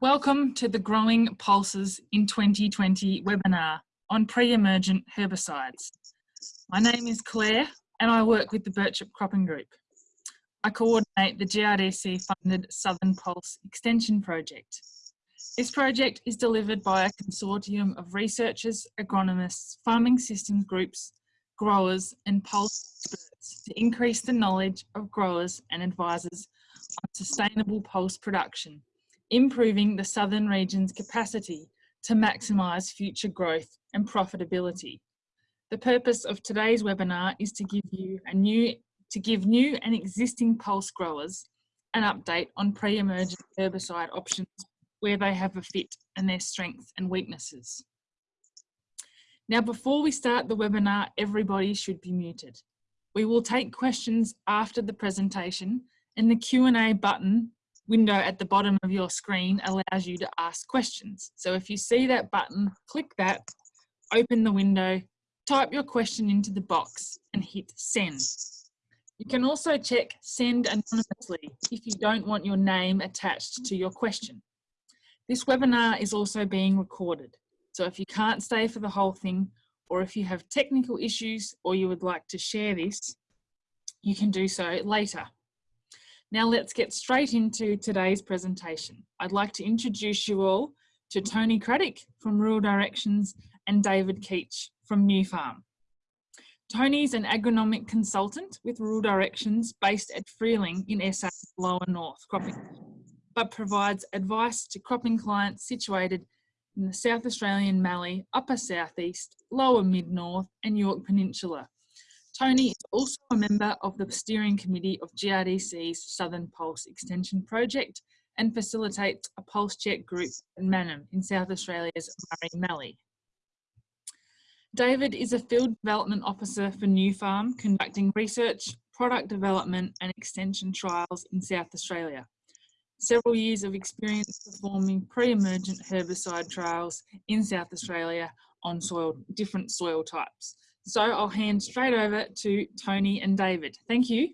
Welcome to the Growing Pulses in 2020 webinar on pre-emergent herbicides. My name is Claire and I work with the Birchip Cropping Group. I coordinate the GRDC funded Southern Pulse Extension Project. This project is delivered by a consortium of researchers, agronomists, farming systems groups, growers and pulse experts to increase the knowledge of growers and advisors on sustainable pulse production improving the southern region's capacity to maximise future growth and profitability. The purpose of today's webinar is to give you a new, to give new and existing pulse growers an update on pre-emergent herbicide options where they have a fit and their strengths and weaknesses. Now, before we start the webinar, everybody should be muted. We will take questions after the presentation and the Q&A button window at the bottom of your screen allows you to ask questions. So if you see that button, click that, open the window, type your question into the box and hit send. You can also check send anonymously if you don't want your name attached to your question. This webinar is also being recorded. So if you can't stay for the whole thing, or if you have technical issues or you would like to share this, you can do so later. Now let's get straight into today's presentation. I'd like to introduce you all to Tony Craddock from Rural Directions and David Keach from Nufarm. Tony's an agronomic consultant with Rural Directions based at Freeling in SA Lower North Cropping, but provides advice to cropping clients situated in the South Australian Mallee, Upper Southeast, Lower Mid-North and Yorke Peninsula Tony is also a member of the steering committee of GRDC's Southern Pulse Extension Project and facilitates a pulse check group in Mannum in South Australia's Murray Mallee. David is a field development officer for Nufarm, conducting research, product development and extension trials in South Australia. Several years of experience performing pre-emergent herbicide trials in South Australia on soil, different soil types. So I'll hand straight over to Tony and David. Thank you.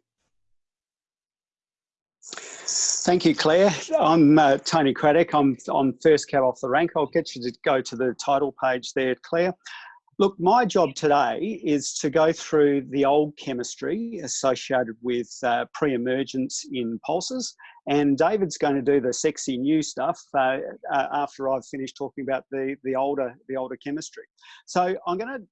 Thank you, Claire. I'm uh, Tony Craddock. I'm on first cab off the rank. I'll get you to go to the title page there, Claire. Look, my job today is to go through the old chemistry associated with uh, pre-emergence in pulses, and David's going to do the sexy new stuff uh, uh, after I've finished talking about the the older the older chemistry. So I'm going to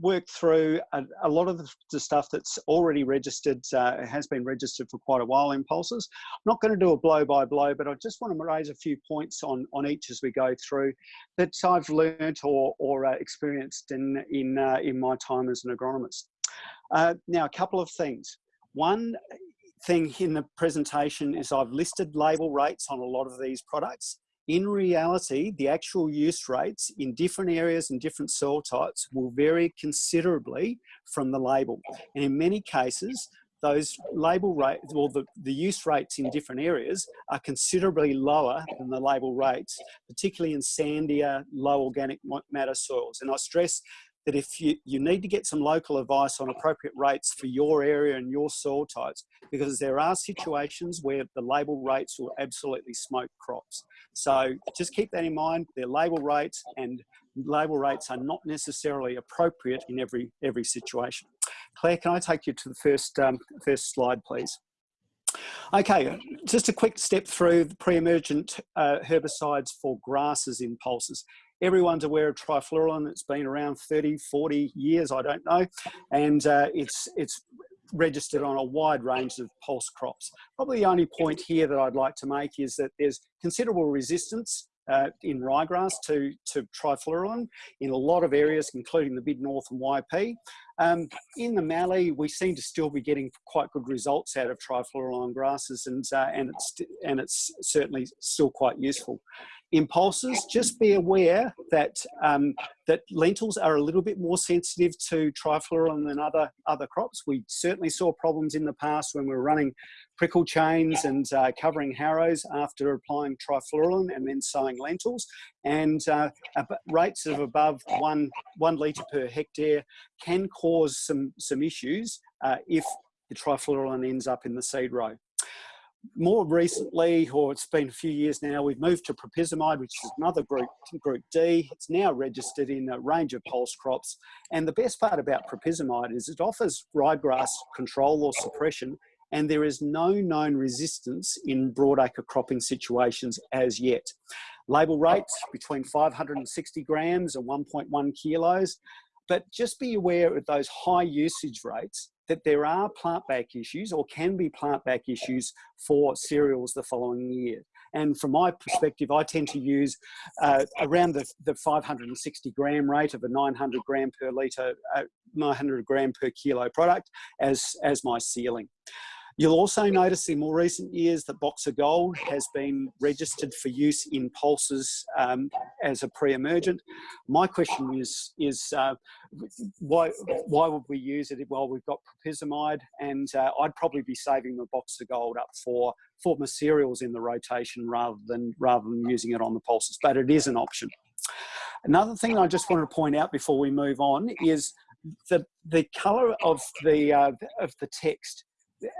work through a, a lot of the, stuff that's already registered, uh, has been registered for quite a while in Pulses. I'm not going to do a blow by blow, but I just want to raise a few points on, on each as we go through that I've learned or, or uh, experienced in, in, uh, in my time as an agronomist. Uh, now, a couple of things. One thing in the presentation is I've listed label rates on a lot of these products in reality, the actual use rates in different areas and different soil types will vary considerably from the label. And in many cases, those label rates or the, the use rates in different areas are considerably lower than the label rates, particularly in sandier, low organic matter soils. And I stress that if you, you need to get some local advice on appropriate rates for your area and your soil types, because there are situations where the label rates will absolutely smoke crops. So just keep that in mind, they're label rates and label rates are not necessarily appropriate in every, every situation. Claire, can I take you to the first, um, first slide, please? Okay, just a quick step through the pre-emergent uh, herbicides for grasses in pulses. Everyone's aware of trifluralin. It's been around 30, 40 years, I don't know. And uh, it's, it's registered on a wide range of pulse crops. Probably the only point here that I'd like to make is that there's considerable resistance uh, in ryegrass to, to trifluralin in a lot of areas, including the mid-north and YP. Um, in the Mallee, we seem to still be getting quite good results out of trifluralin grasses and, uh, and, it's, and it's certainly still quite useful impulses, just be aware that um, that lentils are a little bit more sensitive to trifluralin than other other crops. We certainly saw problems in the past when we were running prickle chains and uh, covering harrows after applying trifluralin and then sowing lentils. And uh, rates of above one one litre per hectare can cause some some issues uh, if the trifluralin ends up in the seed row. More recently, or it's been a few years now, we've moved to propyzamide, which is another group, group D. It's now registered in a range of pulse crops. And the best part about propyzamide is it offers ryegrass control or suppression, and there is no known resistance in broadacre cropping situations as yet. Label rates between 560 grams and 1.1 kilos, but just be aware of those high usage rates that there are plant back issues or can be plant back issues for cereals the following year. And from my perspective, I tend to use uh, around the, the 560 gram rate of a 900 gram per litre, uh, 900 gram per kilo product as, as my ceiling. You'll also notice in more recent years that Boxer Gold has been registered for use in pulses um, as a pre-emergent. My question is, is uh, why, why would we use it? Well, we've got propyzamide and uh, I'd probably be saving the Boxer Gold up for, for cereals in the rotation rather than, rather than using it on the pulses, but it is an option. Another thing I just wanted to point out before we move on is the, the colour of the, uh, of the text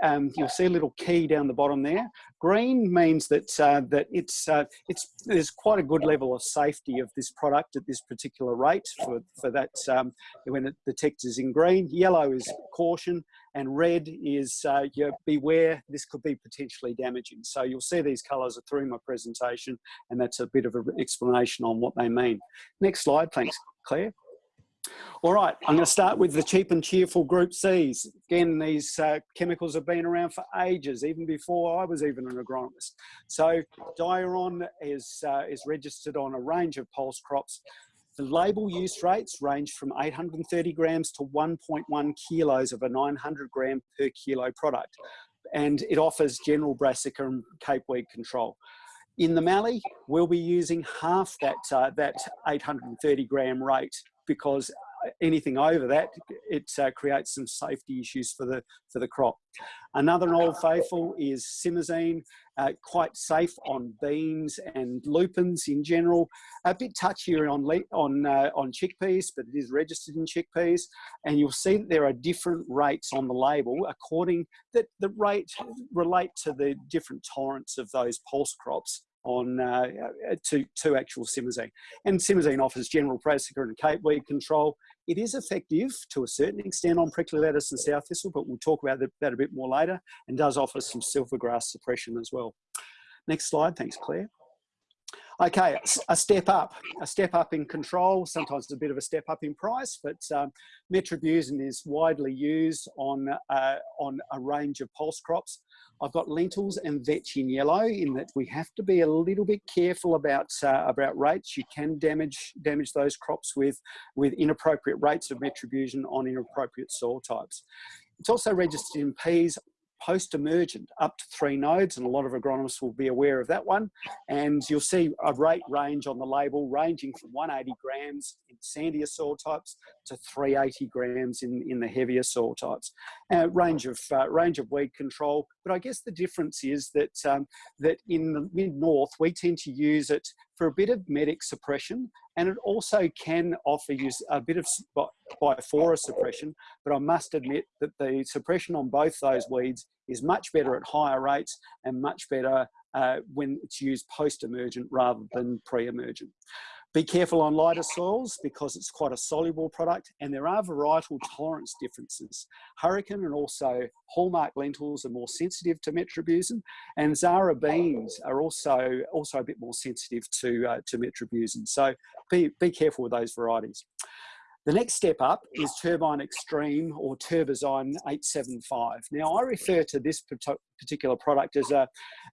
um, you'll see a little key down the bottom there. Green means that uh, that it's uh, it's there's quite a good level of safety of this product at this particular rate for for that um, when it, the text is in green. Yellow is caution, and red is uh, you beware. This could be potentially damaging. So you'll see these colours are through my presentation, and that's a bit of an explanation on what they mean. Next slide, thanks, Claire. All right, I'm going to start with the cheap and cheerful group Cs. Again, these uh, chemicals have been around for ages, even before I was even an agronomist. So Diuron is, uh, is registered on a range of pulse crops. The label use rates range from 830 grams to 1.1 kilos of a 900 gram per kilo product. And it offers general brassica and cape weed control. In the Mallee, we'll be using half that, uh, that 830 gram rate because anything over that, it uh, creates some safety issues for the, for the crop. Another old faithful is simazine, uh, quite safe on beans and lupins in general. A bit touchier on, on, uh, on chickpeas, but it is registered in chickpeas. And you'll see that there are different rates on the label according that the rate relate to the different tolerance of those pulse crops on uh, to, to actual simazine. And simazine offers general brassica and cape weed control. It is effective to a certain extent on prickly lettuce and sow thistle, but we'll talk about that a bit more later, and does offer some silvergrass suppression as well. Next slide, thanks Claire. Okay, a step up, a step up in control, sometimes a bit of a step up in price, but um, metribuzin is widely used on, uh, on a range of pulse crops. I've got lentils and vetch in yellow in that we have to be a little bit careful about, uh, about rates. You can damage, damage those crops with, with inappropriate rates of metribuzin on inappropriate soil types. It's also registered in peas, post-emergent up to three nodes, and a lot of agronomists will be aware of that one. And you'll see a rate range on the label ranging from 180 grams in sandier soil types to 380 grams in, in the heavier soil types. Uh, range of uh, range of weed control, but I guess the difference is that um, that in the mid-north we tend to use it for a bit of medic suppression and it also can offer you a bit of bifora suppression, but I must admit that the suppression on both those weeds is much better at higher rates and much better uh, when it's used post-emergent rather than pre-emergent. Be careful on lighter soils because it's quite a soluble product and there are varietal tolerance differences. Hurricane and also Hallmark lentils are more sensitive to metribuzin and Zahra beans are also, also a bit more sensitive to, uh, to metribuzin. So be, be careful with those varieties. The next step up is Turbine Extreme or Turbozine 875. Now I refer to this particular product as a,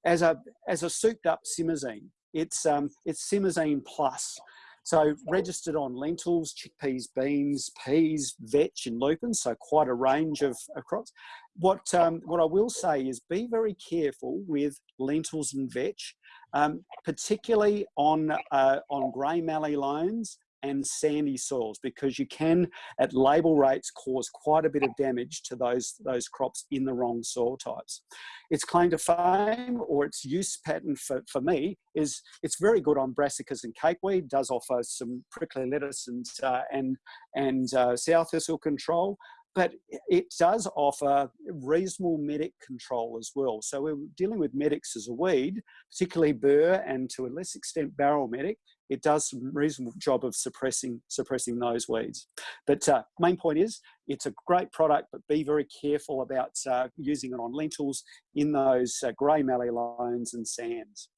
as a, as a souped up simazine. It's, um, it's simazine plus. So registered on lentils, chickpeas, beans, peas, vetch and lupins, so quite a range of, of crops. What, um, what I will say is be very careful with lentils and vetch, um, particularly on, uh, on grey mallee loams and sandy soils because you can at label rates cause quite a bit of damage to those those crops in the wrong soil types. Its claim to fame or its use pattern for, for me is it's very good on brassicas and capeweed does offer some prickly lettuce and uh, and and uh, sow thistle control but it does offer reasonable medic control as well. So we're dealing with medics as a weed, particularly burr and to a less extent barrel medic. It does a reasonable job of suppressing suppressing those weeds. But uh, main point is, it's a great product, but be very careful about uh, using it on lentils in those uh, grey mallee loams and sands.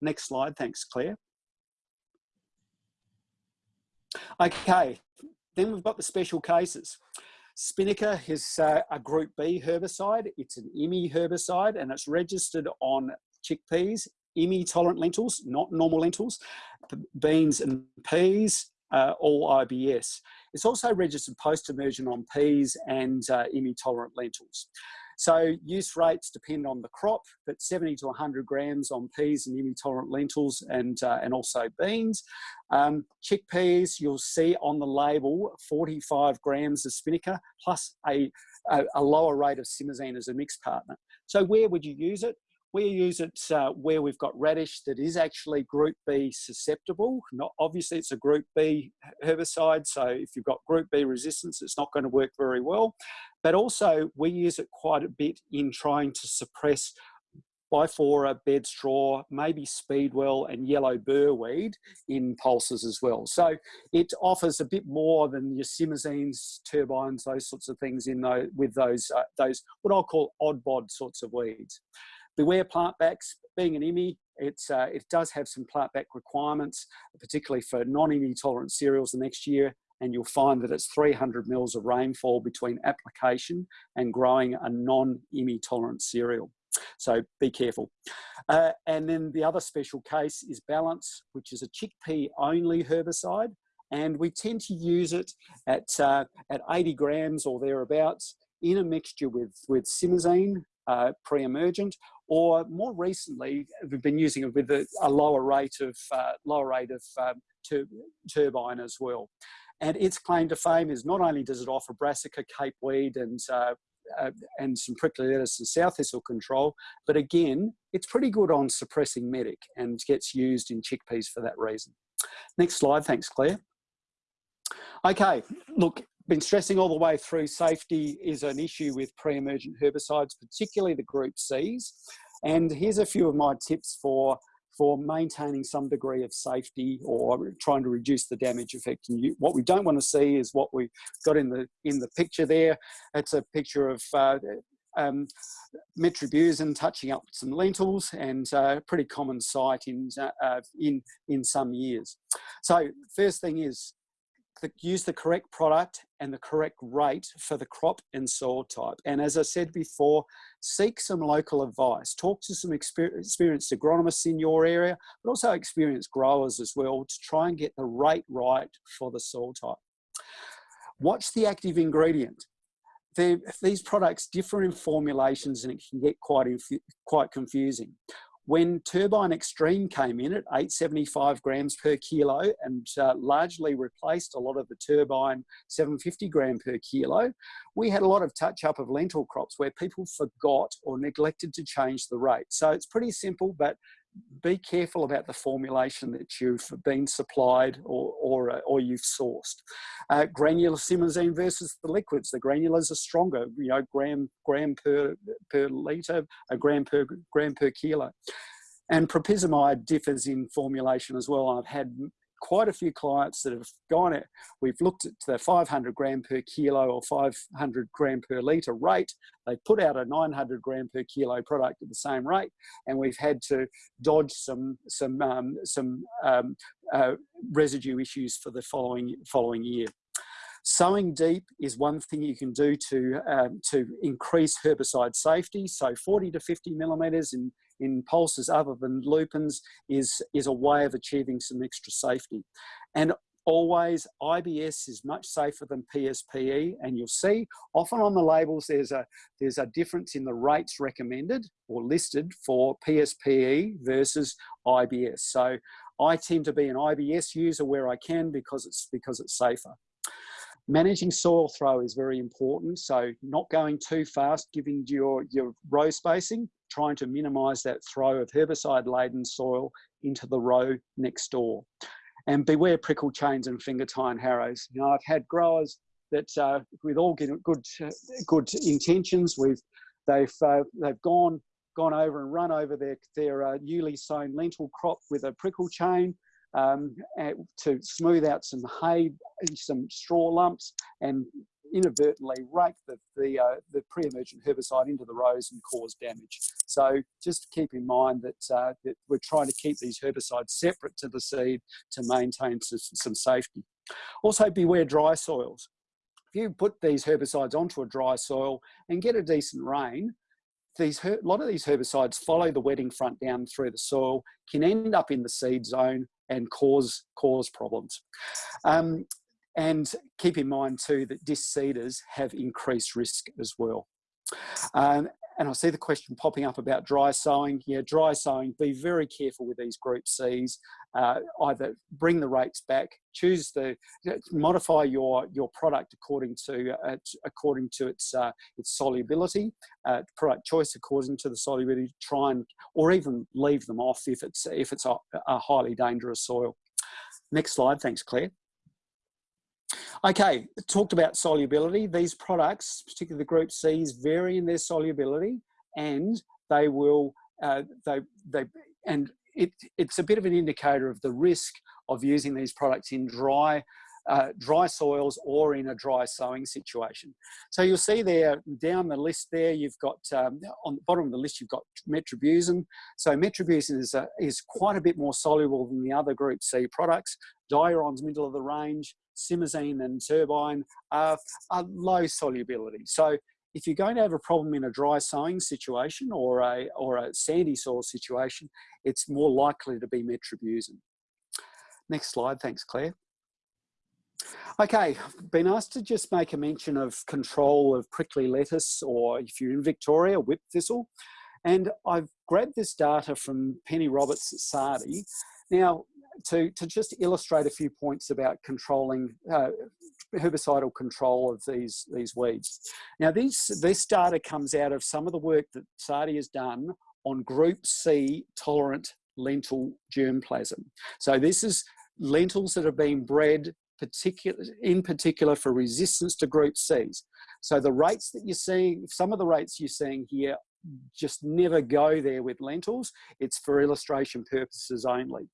Next slide, thanks Claire. Okay, then we've got the special cases. Spinnaker is uh, a Group B herbicide. It's an IMI herbicide and it's registered on chickpeas, IMI tolerant lentils, not normal lentils, beans and peas, uh, all IBS. It's also registered post-emergent on peas and uh, IMI tolerant lentils. So use rates depend on the crop, but 70 to 100 grams on peas and IMI-tolerant lentils and, uh, and also beans. Um, chickpeas, you'll see on the label 45 grams of spinnaker plus a, a, a lower rate of simazine as a mixed partner. So where would you use it? We use it uh, where we've got radish that is actually group B susceptible. Not obviously it's a group B herbicide, so if you've got group B resistance, it's not going to work very well. But also we use it quite a bit in trying to suppress bifora, bed straw, maybe speedwell and yellow burrweed in pulses as well. So it offers a bit more than your simazines, turbines, those sorts of things in those, with those, uh, those what I'll call odd bod sorts of weeds. Beware plant backs, being an IMI, it's, uh, it does have some plant back requirements, particularly for non-IMI tolerant cereals the next year, and you'll find that it's 300 mils of rainfall between application and growing a non-IMI tolerant cereal. So be careful. Uh, and then the other special case is Balance, which is a chickpea only herbicide. And we tend to use it at, uh, at 80 grams or thereabouts in a mixture with, with simazine, uh, pre-emergent, or more recently, we've been using it with a, a lower rate of uh, lower rate of um, tur turbine as well. And its claim to fame is not only does it offer brassica, cape weed, and uh, uh, and some prickly lettuce and sow thistle control, but again, it's pretty good on suppressing medic and gets used in chickpeas for that reason. Next slide, thanks Claire. Okay, look, been stressing all the way through safety is an issue with pre-emergent herbicides, particularly the group Cs. And here's a few of my tips for, for maintaining some degree of safety or trying to reduce the damage effect. And you, what we don't want to see is what we got in the, in the picture there. It's a picture of uh, um, metribuzin touching up some lentils and a uh, pretty common sight in, uh, in, in some years. So first thing is the, use the correct product and the correct rate for the crop and soil type. And as I said before, seek some local advice. Talk to some experienced agronomists in your area, but also experienced growers as well to try and get the rate right for the soil type. Watch the active ingredient. these products differ in formulations and it can get quite, quite confusing. When Turbine Extreme came in at 875 grams per kilo and uh, largely replaced a lot of the Turbine 750 gram per kilo, we had a lot of touch up of lentil crops where people forgot or neglected to change the rate. So it's pretty simple, but be careful about the formulation that you've been supplied or, or, uh, or you've sourced. Uh, granular simazine versus the liquids. The granulars are stronger, you know, gram, gram per, per litre, a gram per, gram per kilo. And propyzamide differs in formulation as well. I've had quite a few clients that have gone it. We've looked at the 500 gram per kilo or 500 gram per litre rate. They put out a 900 gram per kilo product at the same rate, and we've had to dodge some some um, some um, uh, residue issues for the following following year. Sowing deep is one thing you can do to, um, to increase herbicide safety. So 40 to 50 millimetres in in pulses other than lupins is, is a way of achieving some extra safety. And always IBS is much safer than PSPE and you'll see often on the labels there's a there's a difference in the rates recommended or listed for PSPE versus IBS so I tend to be an IBS user where I can because it's because it's safer Managing soil throw is very important. So not going too fast, giving your, your row spacing, trying to minimize that throw of herbicide laden soil into the row next door. And beware prickle chains and finger tine harrows. You know, I've had growers that uh, with all good good intentions, we've they've uh, they've gone gone over and run over their their uh, newly sown lentil crop with a prickle chain um, to smooth out some hay, some straw lumps, and inadvertently rake the the, uh, the pre-emergent herbicide into the rows and cause damage. So just keep in mind that, uh, that we're trying to keep these herbicides separate to the seed to maintain some, some safety. Also beware dry soils. If you put these herbicides onto a dry soil and get a decent rain, these a lot of these herbicides follow the wetting front down through the soil, can end up in the seed zone and cause cause problems. Um, and keep in mind too that disc seeders have increased risk as well. Um, and I see the question popping up about dry sowing. Yeah, dry sowing, be very careful with these group Cs. Uh, either bring the rates back, choose the, modify your, your product according to, uh, according to its, uh, its solubility, uh, product choice according to the solubility, try and, or even leave them off if it's, if it's a, a highly dangerous soil. Next slide, thanks Claire. Okay, talked about solubility. These products, particularly the group Cs, vary in their solubility and they will, uh, they, they, and it, it's a bit of an indicator of the risk of using these products in dry uh, dry soils or in a dry sowing situation. So you'll see there down the list there, you've got um, on the bottom of the list, you've got metribuzin. So metribuzin is, a, is quite a bit more soluble than the other group C products. Diuron's middle of the range, simazine and turbine are, are low solubility. So if you're going to have a problem in a dry sowing situation or a, or a sandy soil situation, it's more likely to be metribuzin. Next slide, thanks Claire. Okay, been asked to just make a mention of control of prickly lettuce or if you're in Victoria, whip thistle. And I've grabbed this data from Penny Roberts at SARDI. Now, to, to just illustrate a few points about controlling uh, herbicidal control of these, these weeds. Now these, this data comes out of some of the work that SARDI has done on group C tolerant lentil germplasm. So this is lentils that have been bred particular, in particular for resistance to group Cs. So the rates that you're seeing, some of the rates you're seeing here just never go there with lentils. It's for illustration purposes only.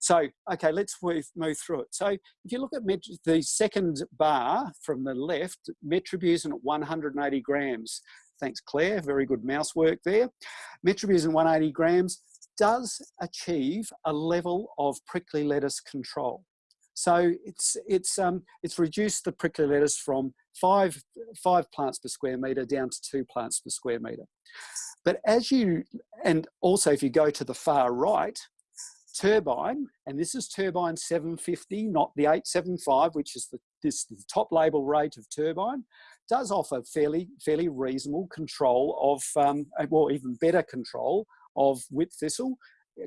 So, okay, let's move, move through it. So if you look at the second bar from the left, metribuzin at 180 grams. Thanks, Claire, very good mouse work there. Metribuzin 180 grams does achieve a level of prickly lettuce control. So it's, it's, um, it's reduced the prickly lettuce from five, five plants per square metre down to two plants per square metre. But as you, and also if you go to the far right, turbine, and this is turbine 750, not the 875, which is the, this, the top label rate of turbine, does offer fairly, fairly reasonable control of, um, well, even better control of whip thistle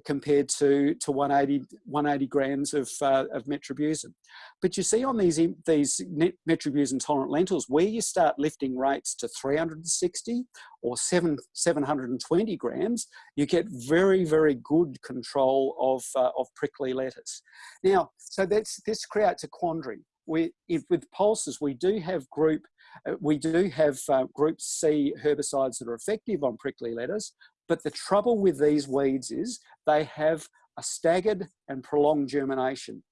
compared to, to 180, 180 grams of, uh, of metribuzin. But you see on these, these metribuzin tolerant lentils, where you start lifting rates to 360 or 7, 720 grams, you get very, very good control of, uh, of prickly lettuce. Now, so that's, this creates a quandary. We, if, with pulses, we do have group uh, we do have uh, group C herbicides that are effective on prickly lettuce, but the trouble with these weeds is they have a staggered and prolonged germination.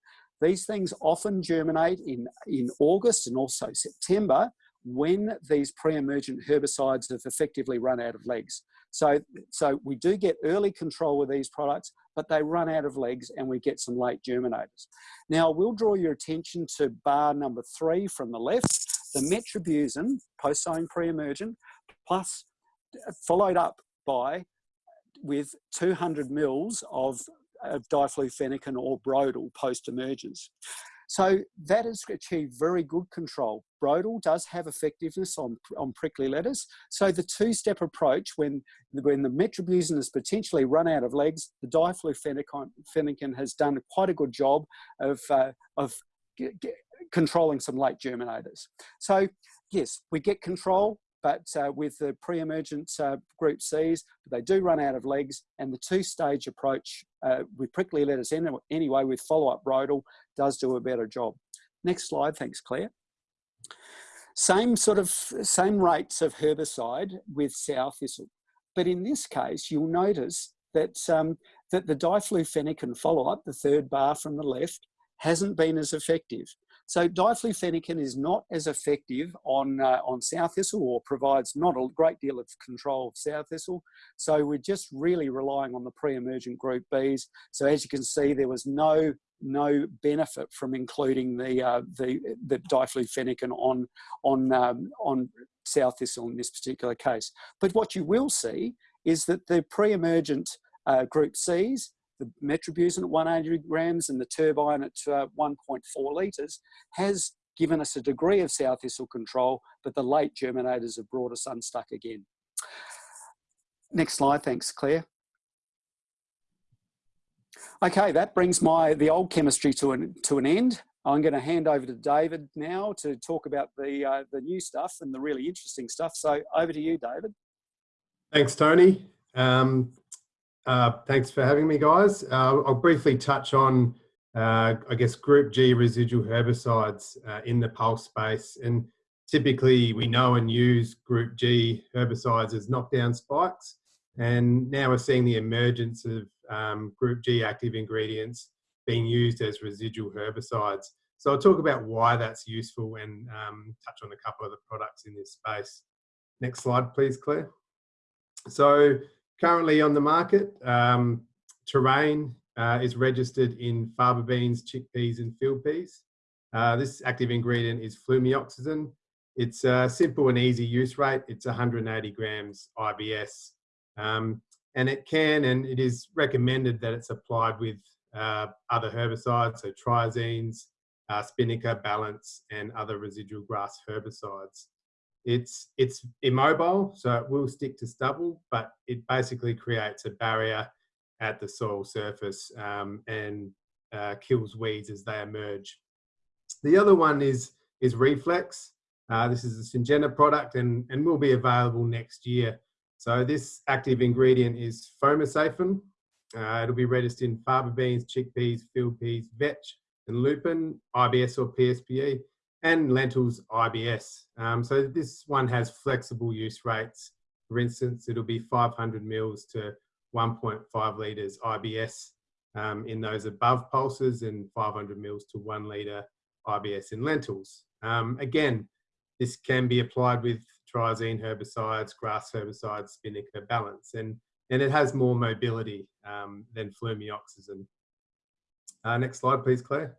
These things often germinate in, in August and also September when these pre-emergent herbicides have effectively run out of legs. So, so we do get early control with these products, but they run out of legs and we get some late germinators. Now, I will draw your attention to bar number three from the left, the metribuzin, post-sowing pre-emergent, plus uh, followed up by with 200 mils of, of diflufenican or Brodal post-emergence. So that has achieved very good control. Brodal does have effectiveness on, on prickly lettuce. So the two-step approach, when, when the metribuzin has potentially run out of legs, the diflufenican has done quite a good job of, uh, of controlling some late germinators. So yes, we get control, but uh, with the pre-emergent uh, group Cs, they do run out of legs and the two-stage approach uh, with prickly lettuce anyway with follow-up Brodal does do a better job. Next slide, thanks Claire. Same sort of, same rates of herbicide with sow thistle. But in this case, you'll notice that, um, that the diflufenican follow-up, the third bar from the left, hasn't been as effective. So diflufenican is not as effective on, uh, on sow thistle or provides not a great deal of control of sow thistle. So we're just really relying on the pre-emergent group Bs. So as you can see, there was no no benefit from including the uh, the, the diflufenican on on um, on sow thistle in this particular case. But what you will see is that the pre-emergent uh, group Cs the metribuzin at 180 grams and the turbine at uh, 1.4 litres has given us a degree of sow thistle control, but the late germinators have brought us unstuck again. Next slide, thanks Claire. Okay, that brings my the old chemistry to an, to an end. I'm going to hand over to David now to talk about the, uh, the new stuff and the really interesting stuff. So over to you, David. Thanks, Tony. Um, uh, thanks for having me, guys. Uh, I'll briefly touch on, uh, I guess, Group G residual herbicides uh, in the pulse space. And typically, we know and use Group G herbicides as knockdown spikes. And now we're seeing the emergence of um, Group G active ingredients being used as residual herbicides. So I'll talk about why that's useful and um, touch on a couple of the products in this space. Next slide, please, Claire. So currently on the market. Um, terrain uh, is registered in faba beans, chickpeas and field peas. Uh, this active ingredient is flumioxazin. It's a simple and easy use rate. It's 180 grams IBS. Um, and it can and it is recommended that it's applied with uh, other herbicides, so triazines, uh, Balance, and other residual grass herbicides. It's, it's immobile, so it will stick to stubble, but it basically creates a barrier at the soil surface um, and uh, kills weeds as they emerge. The other one is, is Reflex. Uh, this is a Syngenta product and, and will be available next year. So this active ingredient is fomesafen. Uh, it'll be registered in faba beans, chickpeas, field peas, vetch, and lupin, IBS or PSPE and lentils IBS. Um, so this one has flexible use rates. For instance, it'll be 500 mils to 1.5 litres IBS um, in those above pulses and 500 mils to one litre IBS in lentils. Um, again, this can be applied with triazine herbicides, grass herbicides, Spinnaker balance, and, and it has more mobility um, than flumioxazin. Uh, next slide, please, Claire.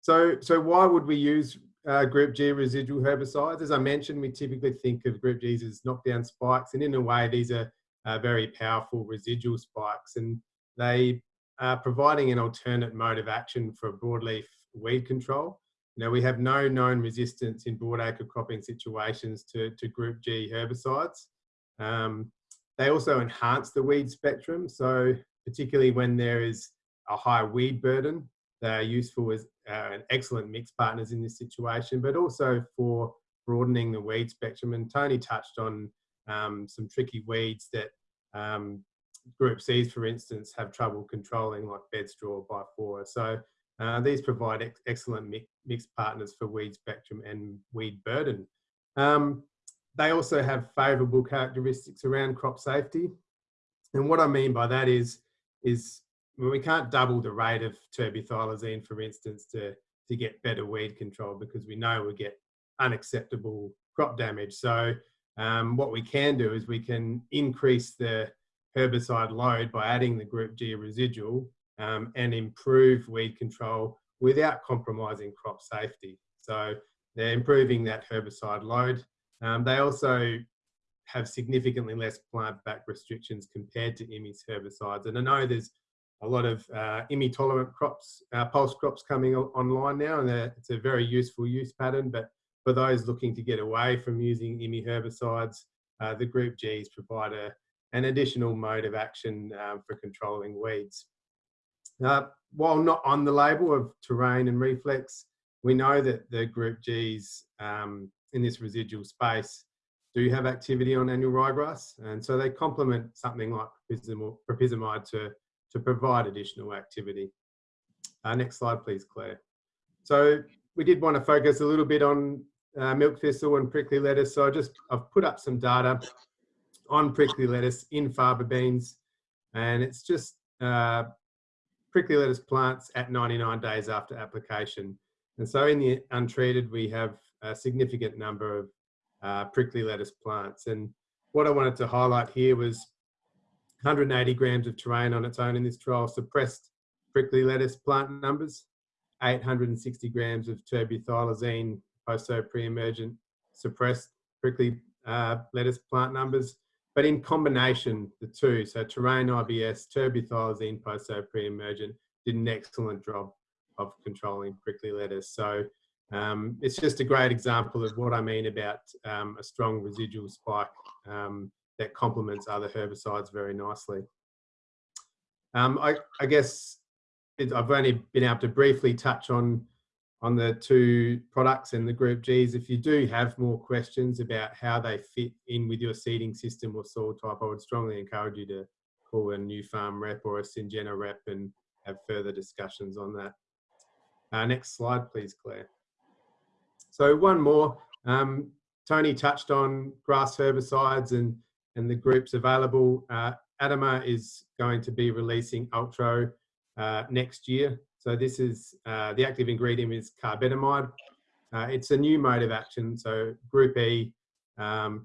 So, so why would we use uh, Group G residual herbicides. As I mentioned, we typically think of Group Gs as knockdown spikes, and in a way, these are uh, very powerful residual spikes, and they are providing an alternate mode of action for broadleaf weed control. Now, we have no known resistance in broadacre cropping situations to, to Group G herbicides. Um, they also enhance the weed spectrum, so particularly when there is a high weed burden, they are useful as uh, excellent mix partners in this situation, but also for broadening the weed spectrum. And Tony touched on um, some tricky weeds that um, Group Cs, for instance, have trouble controlling, like bedstraw, bifora. So uh, these provide ex excellent mix, mixed partners for weed spectrum and weed burden. Um, they also have favourable characteristics around crop safety. And what I mean by that is, is we can't double the rate of terbuthylazine, for instance, to, to get better weed control because we know we get unacceptable crop damage. So um, what we can do is we can increase the herbicide load by adding the group G residual um, and improve weed control without compromising crop safety. So they're improving that herbicide load. Um, they also have significantly less plant back restrictions compared to IMI's herbicides. And I know there's a lot of uh, IMI tolerant crops, uh, pulse crops coming online now, and it's a very useful use pattern. But for those looking to get away from using IMI herbicides, uh, the Group Gs provide a, an additional mode of action um, for controlling weeds. Uh, while not on the label of terrain and reflex, we know that the Group Gs um, in this residual space do have activity on annual ryegrass, and so they complement something like propyzamide to to provide additional activity. Uh, next slide, please, Claire. So we did want to focus a little bit on uh, milk thistle and prickly lettuce. So I just, I've put up some data on prickly lettuce in faba beans and it's just uh, prickly lettuce plants at 99 days after application. And so in the untreated, we have a significant number of uh, prickly lettuce plants. And what I wanted to highlight here was 180 grams of terrain on its own in this trial suppressed prickly lettuce plant numbers, 860 grams of terbuthylazine post-so pre-emergent suppressed prickly uh, lettuce plant numbers, but in combination, the two, so terrain IBS, terbuthylazine post-so pre-emergent, did an excellent job of controlling prickly lettuce. So um, it's just a great example of what I mean about um, a strong residual spike um, that complements other herbicides very nicely. Um, I, I, guess it, I've only been able to briefly touch on on the two products and the group Gs. If you do have more questions about how they fit in with your seeding system or soil type, I would strongly encourage you to call a Nufarm rep or a Syngenta rep and have further discussions on that. Uh, next slide, please, Claire. So one more. Um, Tony touched on grass herbicides and, and the groups available. Uh, Adama is going to be releasing Ultro uh, next year. So this is, uh, the active ingredient is carbetamide. Uh, it's a new mode of action. So group E, um,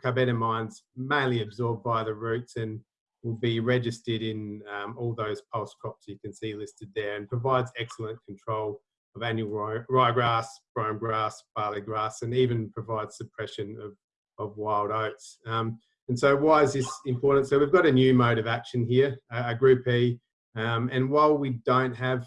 mainly absorbed by the roots and will be registered in um, all those pulse crops you can see listed there and provides excellent control of annual ryegrass, brome grass, barley grass, and even provides suppression of, of wild oats. Um, and so why is this important? So we've got a new mode of action here, a, group E, um, and while we don't have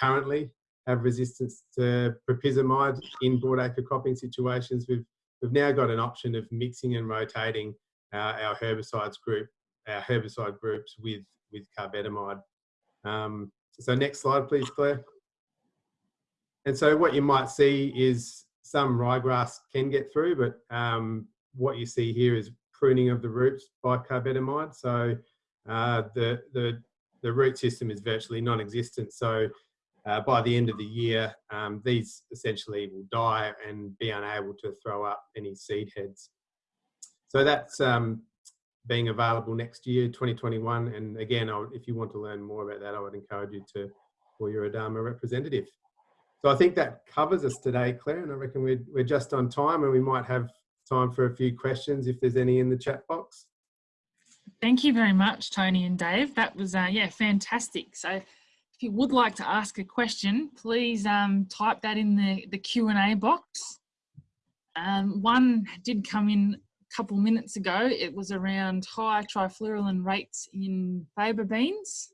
currently have resistance to propyzamide in broadacre cropping situations, we've, we've now got an option of mixing and rotating uh, our herbicides group, our herbicide groups with, with carbetamide. Um, so next slide, please, Claire. And so what you might see is some ryegrass can get through, but um, what you see here is pruning of the roots by carbetamide. So uh, the, the, the root system is virtually non-existent. So uh, by the end of the year, um, these essentially will die and be unable to throw up any seed heads. So that's um, being available next year, 2021. And again, if you want to learn more about that, I would encourage you to call your Adama representative. So I think that covers us today, Claire, and I reckon we're, we're just on time and we might have time for a few questions if there's any in the chat box. Thank you very much, Tony and Dave. That was, uh, yeah, fantastic. So if you would like to ask a question, please um, type that in the, the Q&A box. Um, one did come in a couple minutes ago. It was around high trifluralin rates in faba beans.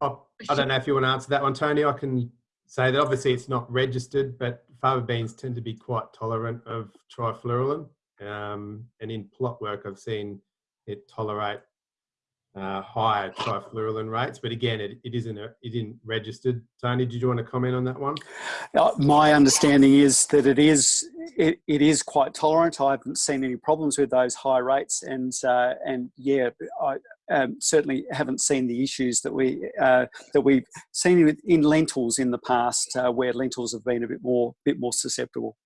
Oh, I don't know if you want to answer that one, Tony. I can say that obviously it's not registered, but faba beans tend to be quite tolerant of trifluralin. Um, and in plot work, I've seen it tolerate uh, higher trifluralin rates, but again, it, it isn't a, it isn't registered. Tony, did you want to comment on that one? Uh, my understanding is that it is it, it is quite tolerant. I haven't seen any problems with those high rates, and uh, and yeah, I um, certainly haven't seen the issues that we uh, that we've seen in lentils in the past, uh, where lentils have been a bit more bit more susceptible.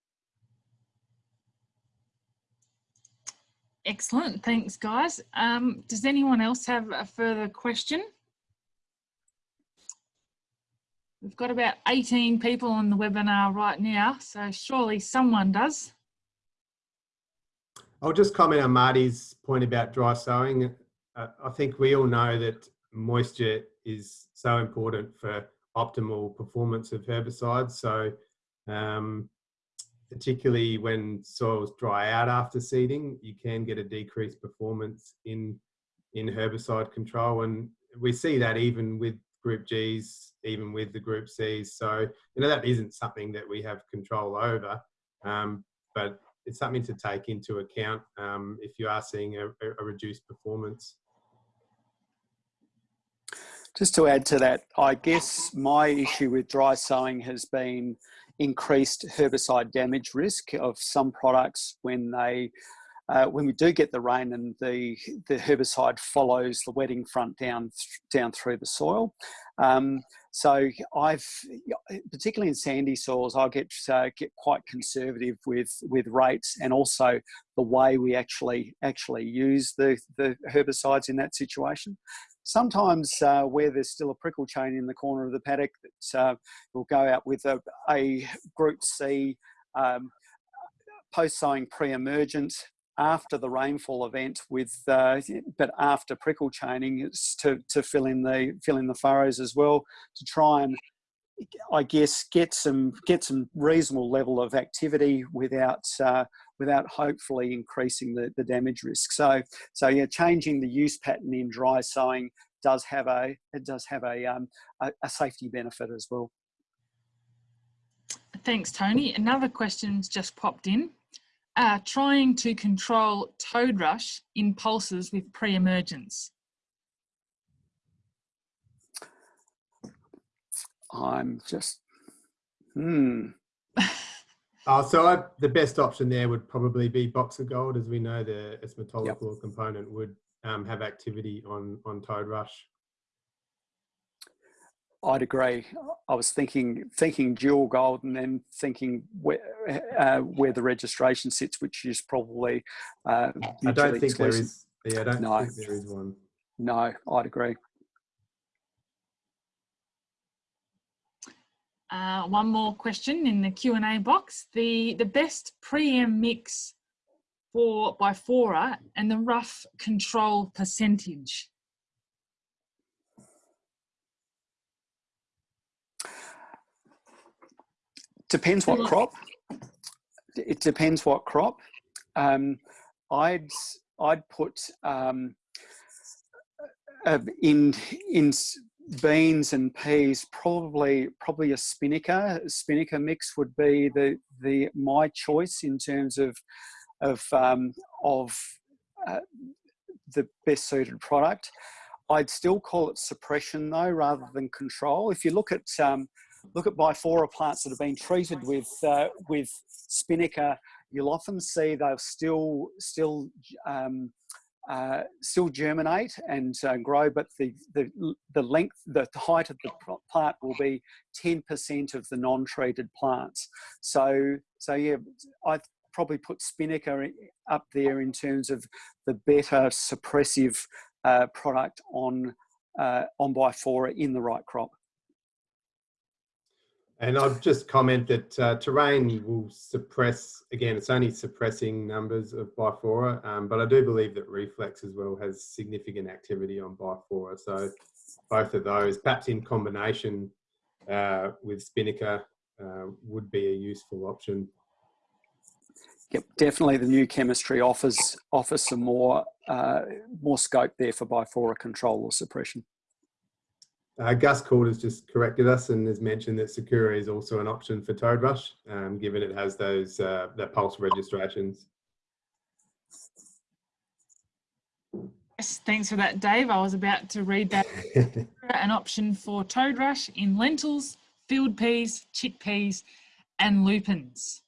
Excellent, thanks guys. Um, does anyone else have a further question? We've got about 18 people on the webinar right now, so surely someone does. I'll just comment on Marty's point about dry sowing. I think we all know that moisture is so important for optimal performance of herbicides. So um, particularly when soils dry out after seeding, you can get a decreased performance in, in herbicide control. And we see that even with group Gs, even with the group Cs. So, you know, that isn't something that we have control over, um, but it's something to take into account um, if you are seeing a, a reduced performance. Just to add to that, I guess my issue with dry sowing has been increased herbicide damage risk of some products when they uh, when we do get the rain and the the herbicide follows the wetting front down down through the soil. Um, so I've, particularly in sandy soils, I get uh, get quite conservative with with rates and also the way we actually actually use the the herbicides in that situation. Sometimes uh, where there's still a prickle chain in the corner of the paddock, that uh, we'll go out with a, a Group C um, post sowing pre-emergent after the rainfall event with uh, but after prickle chaining it's to, to fill in the fill in the furrows as well to try and I guess get some get some reasonable level of activity without uh, without hopefully increasing the, the damage risk. So so yeah, changing the use pattern in dry sowing does have a it does have a um, a, a safety benefit as well. Thanks, Tony. Another question's just popped in uh, trying to control toad rush in pulses with pre-emergence? I'm just, hmm. uh, so I, the best option there would probably be Boxer Gold, as we know the entomotoxin yep. component would um, have activity on, on toad rush. I'd agree. I was thinking thinking dual gold and then thinking where uh, where the registration sits, which is probably. Uh, I don't think exclusive. there is. Yeah, I don't no. think there is one. No, I'd agree. Uh, one more question in the Q and A box: the the best pre-em mix for by Bifora and the rough control percentage. Depends what crop. It depends what crop. Um, I'd I'd put um, uh, in in beans and peas probably probably a spinnaker spinnaker mix would be the the my choice in terms of of um, of uh, the best suited product. I'd still call it suppression though rather than control. If you look at um, look at bifora plants that have been treated with uh, with spinnaker, you'll often see they'll still still um, uh, still germinate and uh, grow, but the, the the length, the height of the plant will be 10% of the non-treated plants. So so yeah, I probably put spinnaker up there in terms of the better suppressive uh, product on uh, on bifora in the right crop. And I'll just comment that uh, terrain will suppress, again, it's only suppressing numbers of bifora, um, but I do believe that reflex as well has significant activity on bifora. So both of those, perhaps in combination uh, with spinnaker, uh, would be a useful option. Yep, definitely the new chemistry offers offers some more uh, more scope there for bifora control or suppression. Uh, Gus Court has just corrected us and has mentioned that Sakura is also an option for Toad Rush, um, given it has those uh, the pulse registrations. Yes, thanks for that, Dave. I was about to read that. an option for Toad Rush in lentils, field peas, chickpeas, and lupins.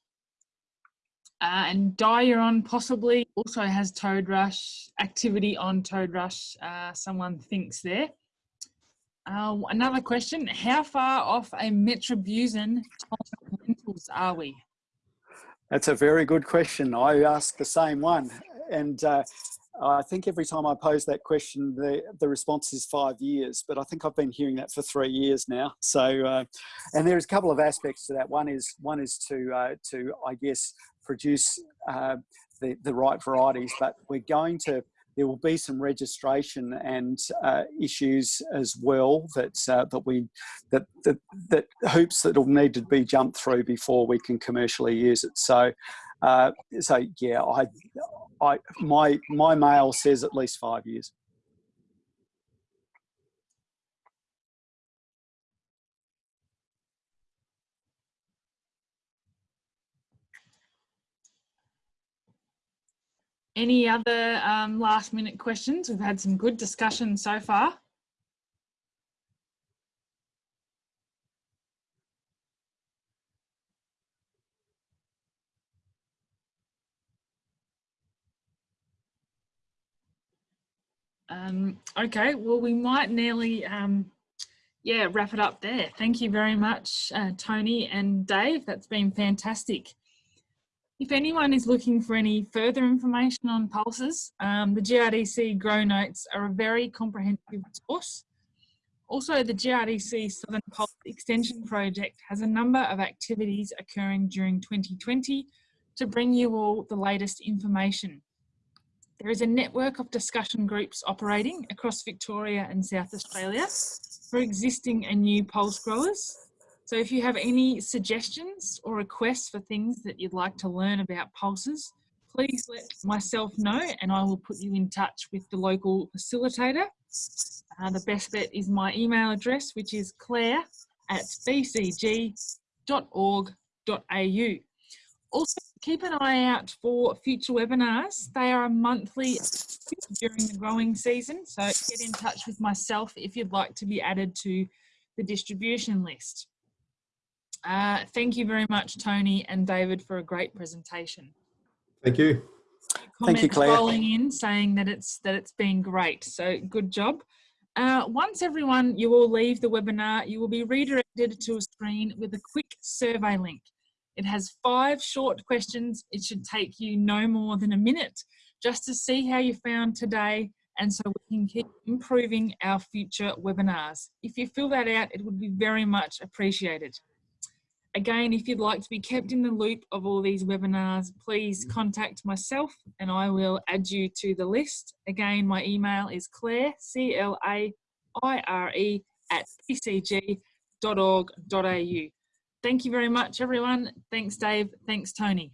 Uh, and Diuron possibly also has Toad Rush, activity on Toad Rush, uh, someone thinks there. Uh, another question, how far off a metribuzin lentils are we? That's a very good question. I ask the same one. And uh, I think every time I pose that question, the, the response is five years, but I think I've been hearing that for three years now. So, uh, and there's a couple of aspects to that. One is, one is to, uh, to I guess, produce uh, the, the right varieties, but we're going to there will be some registration and uh, issues as well that uh, that we that, that that hoops that will need to be jumped through before we can commercially use it. So, uh, so yeah, I, I my my mail says at least five years. Any other um, last minute questions? We've had some good discussion so far. Um, okay, well, we might nearly um, yeah, wrap it up there. Thank you very much, uh, Tony and Dave. That's been fantastic. If anyone is looking for any further information on pulses, um, the GRDC Grow Notes are a very comprehensive source. Also, the GRDC Southern Pulse Extension Project has a number of activities occurring during 2020 to bring you all the latest information. There is a network of discussion groups operating across Victoria and South Australia for existing and new pulse growers. So if you have any suggestions or requests for things that you'd like to learn about pulses, please let myself know and I will put you in touch with the local facilitator. Uh, the best bet is my email address, which is claire at bcg.org.au. Also, keep an eye out for future webinars. They are monthly during the growing season, so get in touch with myself if you'd like to be added to the distribution list. Uh, thank you very much, Tony and David, for a great presentation. Thank you. Thank you, Claire. Rolling in saying that it's that it's been great. So good job. Uh, once everyone, you will leave the webinar, you will be redirected to a screen with a quick survey link. It has five short questions. It should take you no more than a minute just to see how you found today and so we can keep improving our future webinars. If you fill that out, it would be very much appreciated. Again, if you'd like to be kept in the loop of all these webinars, please mm. contact myself and I will add you to the list. Again, my email is claire, C-L-A-I-R-E at bcg.org.au. Thank you very much, everyone. Thanks, Dave. Thanks, Tony.